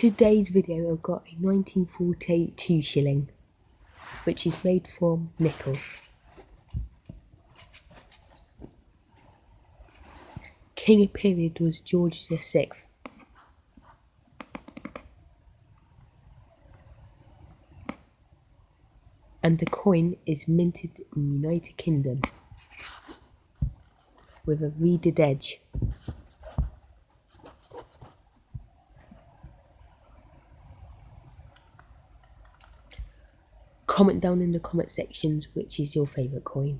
Today's video I've got a 1942 shilling, which is made from nickel. King of period was George VI. And the coin is minted in the United Kingdom with a reeded edge. Comment down in the comment sections which is your favourite coin.